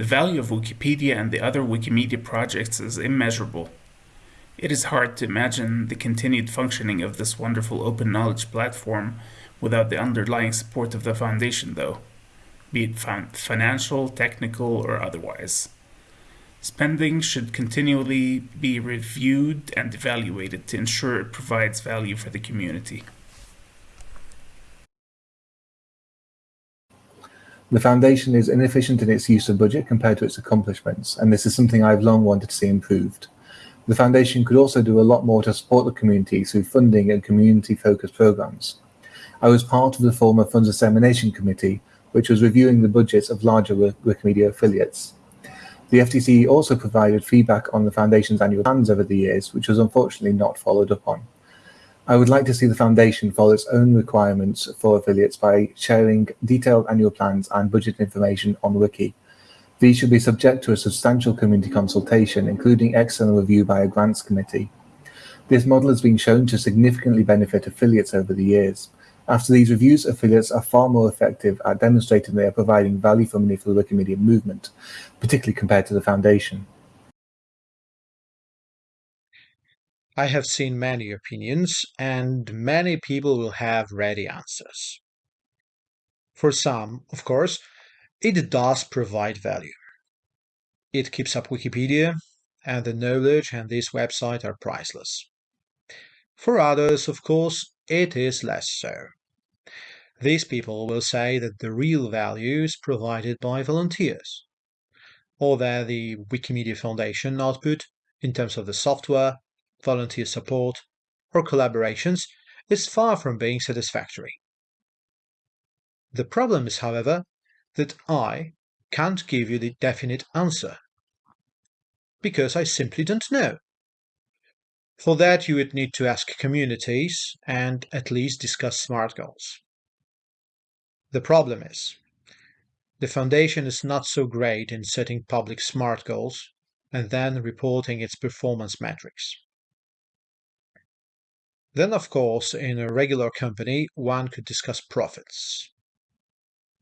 The value of Wikipedia and the other Wikimedia projects is immeasurable. It is hard to imagine the continued functioning of this wonderful open knowledge platform without the underlying support of the foundation, though, be it financial, technical, or otherwise. Spending should continually be reviewed and evaluated to ensure it provides value for the community. The Foundation is inefficient in its use of budget compared to its accomplishments, and this is something I've long wanted to see improved. The Foundation could also do a lot more to support the community through funding and community-focused programs. I was part of the former Funds Dissemination Committee, which was reviewing the budgets of larger Wikimedia affiliates. The FDC also provided feedback on the Foundation's annual plans over the years, which was unfortunately not followed up on. I would like to see the Foundation follow its own requirements for affiliates by sharing detailed annual plans and budget information on Wiki. These should be subject to a substantial community consultation, including external review by a grants committee. This model has been shown to significantly benefit affiliates over the years. After these reviews, affiliates are far more effective at demonstrating they are providing value for money for the Wikimedia movement, particularly compared to the Foundation. I have seen many opinions, and many people will have ready answers. For some, of course, it does provide value. It keeps up Wikipedia, and the knowledge and this website are priceless. For others, of course, it is less so. These people will say that the real value is provided by volunteers, or that the Wikimedia Foundation output, in terms of the software, volunteer support, or collaborations, is far from being satisfactory. The problem is, however, that I can't give you the definite answer, because I simply don't know. For that, you would need to ask communities and at least discuss SMART goals. The problem is, the Foundation is not so great in setting public SMART goals and then reporting its performance metrics. Then, of course, in a regular company, one could discuss profits.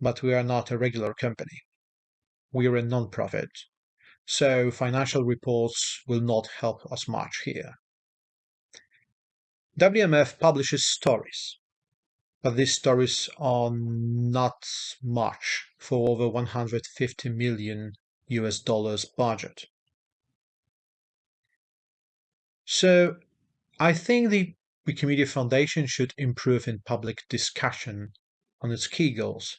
But we are not a regular company. We are a non-profit, so financial reports will not help us much here. WMF publishes stories, but these stories are not much for over 150 million US dollars budget. So I think the Wikimedia Foundation should improve in public discussion on its key goals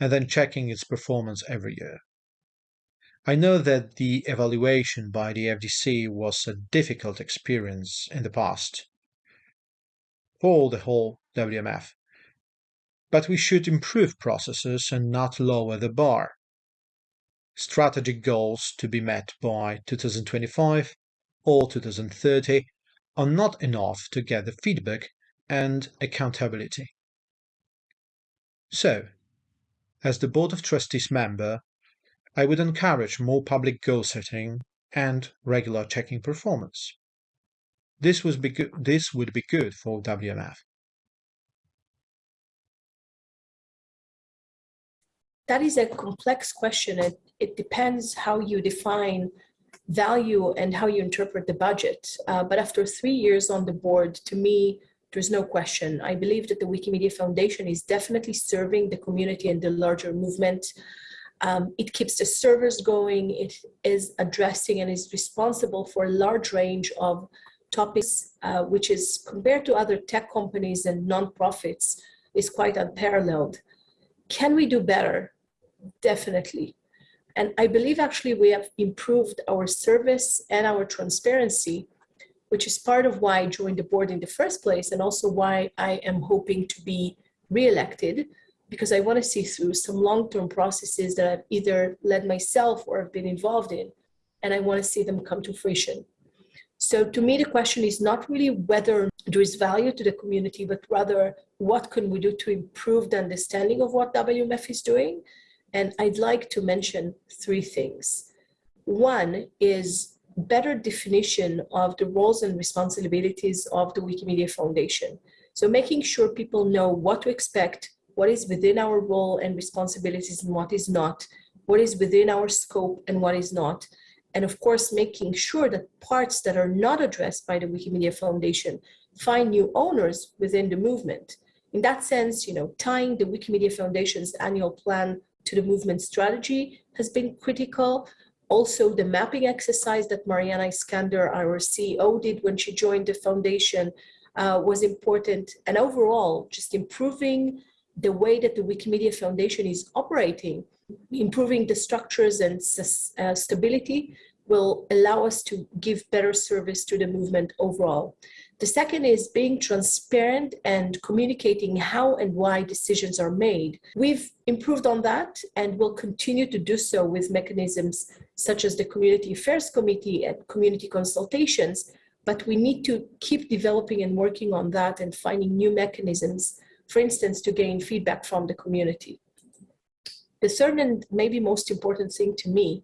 and then checking its performance every year. I know that the evaluation by the FDC was a difficult experience in the past for the whole WMF. But we should improve processes and not lower the bar. Strategic goals to be met by 2025 or 2030 are not enough to get the feedback and accountability. So, as the Board of Trustees member, I would encourage more public goal setting and regular checking performance. This, was be this would be good for WMF. That is a complex question. It, it depends how you define value and how you interpret the budget. Uh, but after three years on the board, to me, there's no question. I believe that the Wikimedia Foundation is definitely serving the community and the larger movement. Um, it keeps the servers going. It is addressing and is responsible for a large range of topics, uh, which is compared to other tech companies and nonprofits, is quite unparalleled. Can we do better? Definitely. And I believe actually we have improved our service and our transparency, which is part of why I joined the board in the first place and also why I am hoping to be re-elected because I want to see through some long-term processes that I've either led myself or have been involved in, and I want to see them come to fruition. So to me, the question is not really whether there is value to the community, but rather what can we do to improve the understanding of what WMF is doing? And I'd like to mention three things. One is better definition of the roles and responsibilities of the Wikimedia Foundation. So making sure people know what to expect, what is within our role and responsibilities and what is not, what is within our scope and what is not. And of course, making sure that parts that are not addressed by the Wikimedia Foundation find new owners within the movement. In that sense, you know, tying the Wikimedia Foundation's annual plan to the movement strategy has been critical. Also, the mapping exercise that Maryana Iskander, our CEO, did when she joined the foundation uh, was important. And overall, just improving the way that the Wikimedia Foundation is operating, improving the structures and uh, stability will allow us to give better service to the movement overall. The second is being transparent and communicating how and why decisions are made. We've improved on that and will continue to do so with mechanisms such as the Community Affairs Committee and community consultations, but we need to keep developing and working on that and finding new mechanisms, for instance, to gain feedback from the community. The third and maybe most important thing to me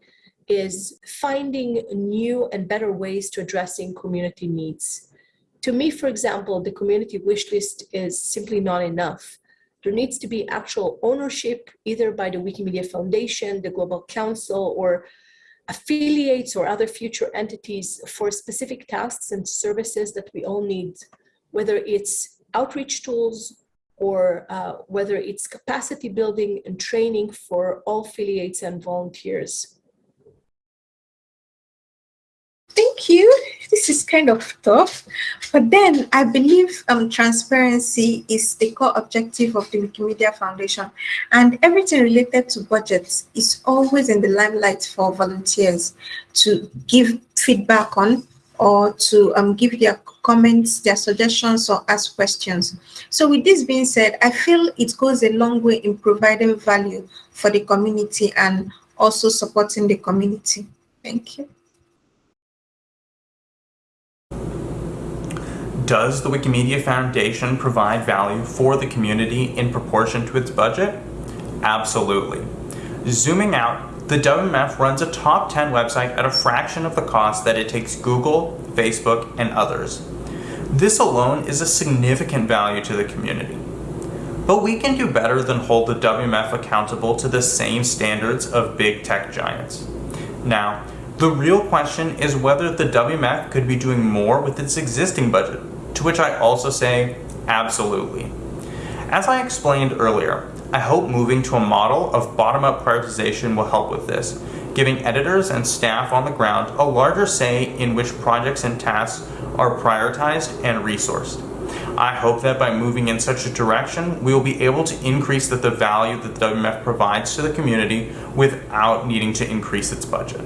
is finding new and better ways to addressing community needs. To me, for example, the community wish list is simply not enough. There needs to be actual ownership either by the Wikimedia Foundation, the Global Council, or affiliates or other future entities for specific tasks and services that we all need, whether it's outreach tools or uh, whether it's capacity building and training for all affiliates and volunteers. Thank you. This is kind of tough, but then I believe um, transparency is the core objective of the Wikimedia Foundation, and everything related to budgets is always in the limelight for volunteers to give feedback on or to um, give their comments, their suggestions, or ask questions. So with this being said, I feel it goes a long way in providing value for the community and also supporting the community. Thank you. Does the Wikimedia Foundation provide value for the community in proportion to its budget? Absolutely. Zooming out, the WMF runs a top 10 website at a fraction of the cost that it takes Google, Facebook, and others. This alone is a significant value to the community. But we can do better than hold the WMF accountable to the same standards of big tech giants. Now, the real question is whether the WMF could be doing more with its existing budget to which I also say, absolutely. As I explained earlier, I hope moving to a model of bottom-up prioritization will help with this, giving editors and staff on the ground a larger say in which projects and tasks are prioritized and resourced. I hope that by moving in such a direction, we will be able to increase the, the value that the WMF provides to the community without needing to increase its budget.